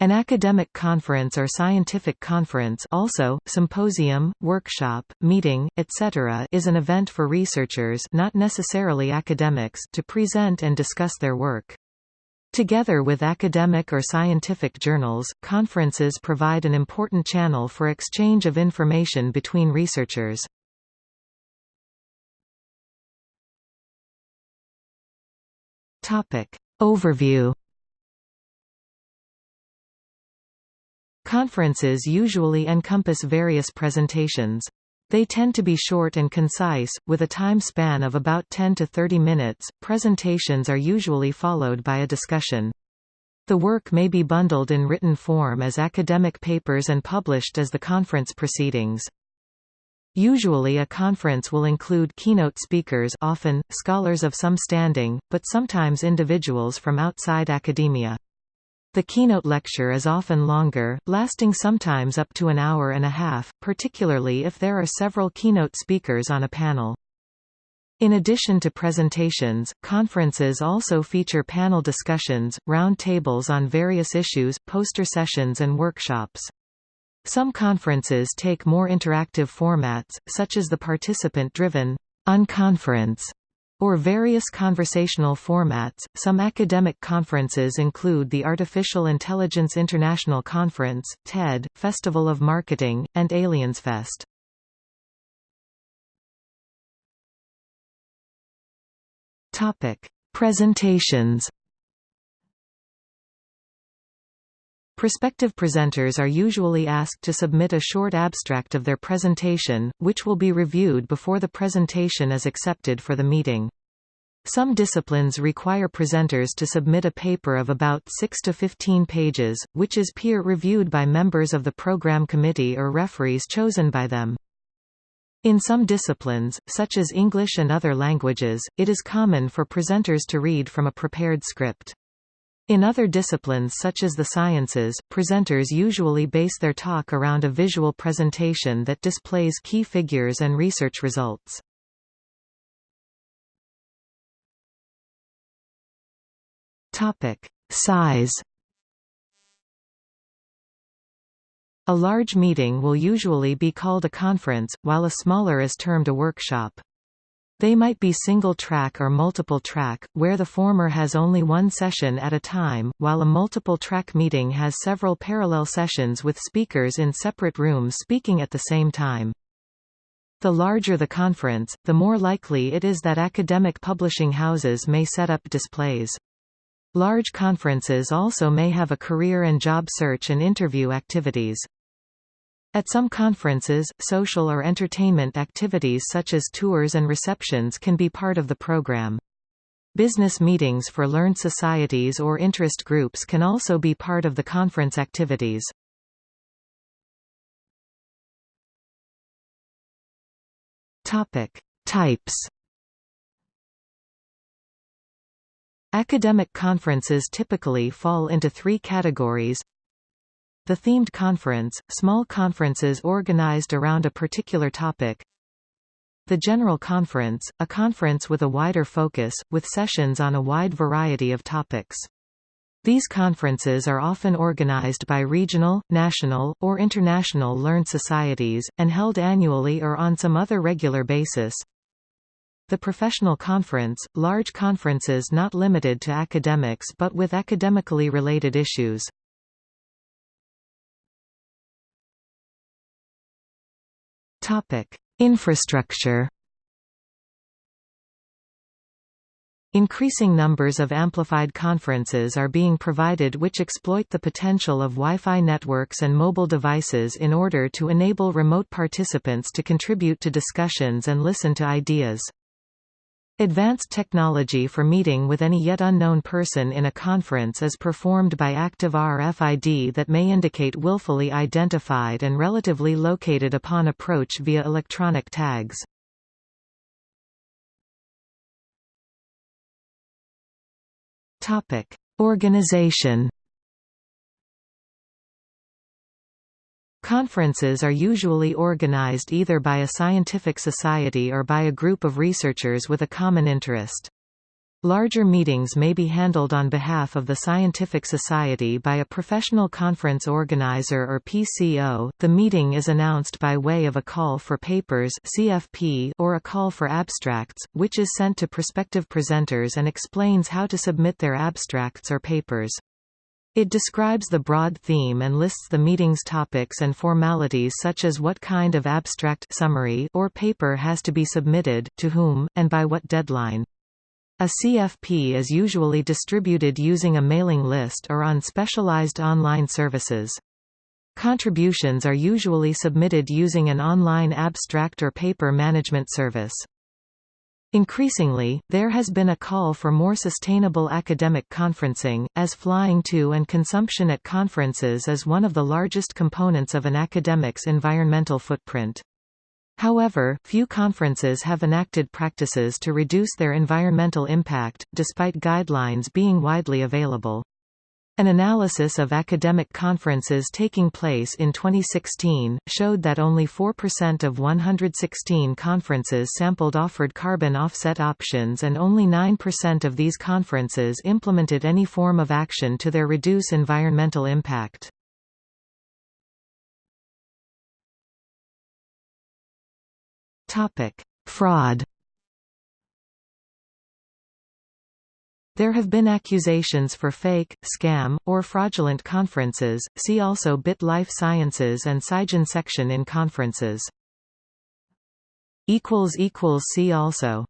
An academic conference or scientific conference also, symposium, workshop, meeting, etc. is an event for researchers not necessarily academics to present and discuss their work. Together with academic or scientific journals, conferences provide an important channel for exchange of information between researchers. Overview Conferences usually encompass various presentations. They tend to be short and concise, with a time span of about 10 to 30 minutes. Presentations are usually followed by a discussion. The work may be bundled in written form as academic papers and published as the conference proceedings. Usually a conference will include keynote speakers often, scholars of some standing, but sometimes individuals from outside academia. The keynote lecture is often longer, lasting sometimes up to an hour and a half, particularly if there are several keynote speakers on a panel. In addition to presentations, conferences also feature panel discussions, round tables on various issues, poster sessions and workshops. Some conferences take more interactive formats, such as the participant-driven unconference or various conversational formats. Some academic conferences include the Artificial Intelligence International Conference, TED, Festival of Marketing, and AliensFest. Topic: Presentations. Prospective presenters are usually asked to submit a short abstract of their presentation, which will be reviewed before the presentation is accepted for the meeting. Some disciplines require presenters to submit a paper of about 6 to 15 pages, which is peer-reviewed by members of the program committee or referees chosen by them. In some disciplines, such as English and other languages, it is common for presenters to read from a prepared script. In other disciplines such as the sciences, presenters usually base their talk around a visual presentation that displays key figures and research results. Topic: Size A large meeting will usually be called a conference, while a smaller is termed a workshop. They might be single-track or multiple-track, where the former has only one session at a time, while a multiple-track meeting has several parallel sessions with speakers in separate rooms speaking at the same time. The larger the conference, the more likely it is that academic publishing houses may set up displays. Large conferences also may have a career and job search and interview activities. At some conferences, social or entertainment activities such as tours and receptions can be part of the program. Business meetings for learned societies or interest groups can also be part of the conference activities. Topic: Types Academic conferences typically fall into three categories the themed conference, small conferences organized around a particular topic. The General Conference, a conference with a wider focus, with sessions on a wide variety of topics. These conferences are often organized by regional, national, or international learned societies, and held annually or on some other regular basis. The Professional Conference, large conferences not limited to academics but with academically related issues. Infrastructure. Increasing numbers of amplified conferences are being provided which exploit the potential of Wi-Fi networks and mobile devices in order to enable remote participants to contribute to discussions and listen to ideas. Advanced technology for meeting with any yet unknown person in a conference is performed by active RFID that may indicate willfully identified and relatively located upon approach via electronic tags. Organization Conferences are usually organized either by a scientific society or by a group of researchers with a common interest. Larger meetings may be handled on behalf of the scientific society by a professional conference organizer or PCO. The meeting is announced by way of a call for papers (CFP) or a call for abstracts, which is sent to prospective presenters and explains how to submit their abstracts or papers. It describes the broad theme and lists the meeting's topics and formalities such as what kind of abstract summary or paper has to be submitted, to whom, and by what deadline. A CFP is usually distributed using a mailing list or on specialized online services. Contributions are usually submitted using an online abstract or paper management service. Increasingly, there has been a call for more sustainable academic conferencing, as flying to and consumption at conferences is one of the largest components of an academic's environmental footprint. However, few conferences have enacted practices to reduce their environmental impact, despite guidelines being widely available. An analysis of academic conferences taking place in 2016, showed that only 4% of 116 conferences sampled offered carbon offset options and only 9% of these conferences implemented any form of action to their reduce environmental impact. Fraud. There have been accusations for fake, scam, or fraudulent conferences. See also Bit Life Sciences and SciGen section in conferences. see also